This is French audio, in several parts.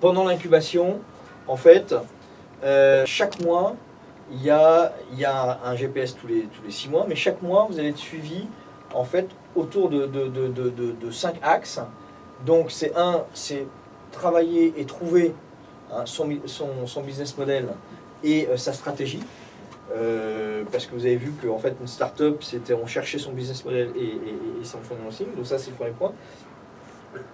pendant l'incubation, en fait, euh, chaque mois, il y a, un GPS tous les, six mois, mais chaque mois, vous allez être suivi en fait autour de, cinq axes. Donc c'est un, c'est travailler et trouver hein, son, business model et euh, sa stratégie. Euh, parce que vous avez vu qu'en fait une start-up, c'était on cherchait son business model et, et- et son financing. Donc ça c'est le premier point.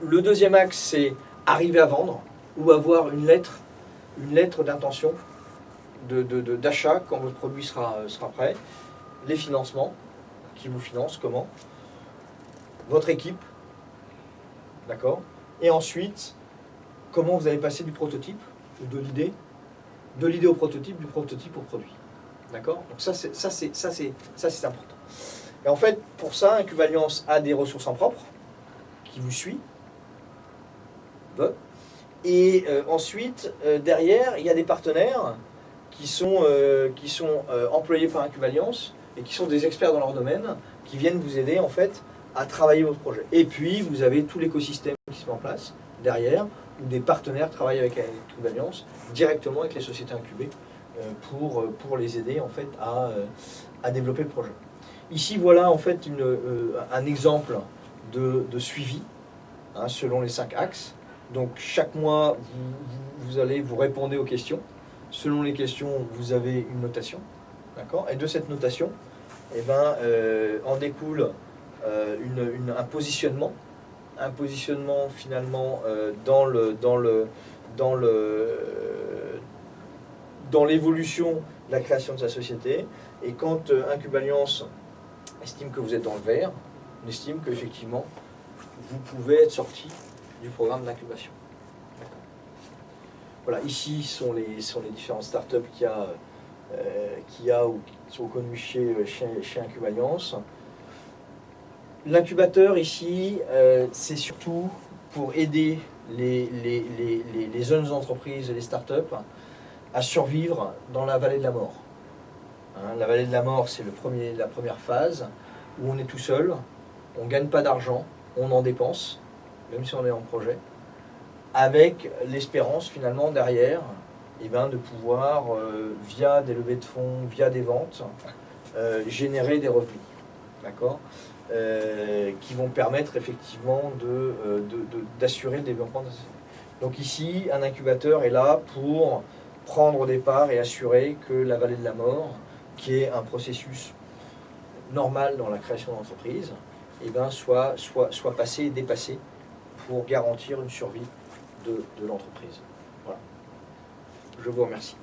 Le deuxième axe, c'est arriver à vendre ou avoir une lettre, une lettre d'intention de- de- de- d'achat quand votre produit sera, euh, sera prêt. Les financements, qui vous financent, comment Votre équipe, d'accord Et ensuite, comment vous allez passer du prototype ou de l'idée, de l'idée au prototype, du prototype au produit. D'accord Donc ça, c'est important. Et en fait, pour ça, Incubaliance a des ressources en propre qui vous suit. Bon. Et euh, ensuite, euh, derrière, il y a des partenaires qui sont, euh, qui sont employés par Incubaliance et qui sont des experts dans leur domaine, qui viennent vous aider en fait à travailler votre projet. Et puis, vous avez tout l'écosystème qui se met en place derrière, où des partenaires travaillent avec Incubaliance directement avec les sociétés incubées pour, pour les aider en fait à, à développer le projet. Ici, voilà en fait une, un exemple de, de suivi hein, selon les cinq axes. Donc chaque mois, vous, vous- allez vous aux questions. Selon les questions, vous avez une notation. D'accord? Et de cette notation, eh ben, euh, en découle euh, un positionnement. Un positionnement finalement euh, dans le dans le dans le dans l'évolution de la création de sa société. Et quand Incubaliance estime que vous êtes dans le vert, on estime qu'effectivement, vous pouvez être sorti du programme d'incubation. Voilà, ici sont les, sont les différentes startups qu'il y a, euh, qu'il y a ou qui sont connues chez, chez, chez. L'incubateur ici, euh, c'est surtout pour aider les, les, les, les, jeunes entreprises et les startups à survivre dans la vallée de la mort. Hein, la vallée de la mort, c'est la première phase où on est tout seul, on ne gagne pas d'argent, on en dépense, même si on est en projet, avec l'espérance finalement derrière eh ben, de pouvoir, euh, via des levées de fonds, via des ventes, euh, générer des revenus. D'accord? Euh, qui vont permettre effectivement de, euh, de- de- d'assurer le développement de. Donc ici, un incubateur est là pour prendre des parts et assurer que la vallée de la mort, qui est un processus normal dans la création d'entreprise, eh ben, soit, soit, soit passé et dépassé pour garantir une survie de, l'entreprise. Voilà. Je vous remercie.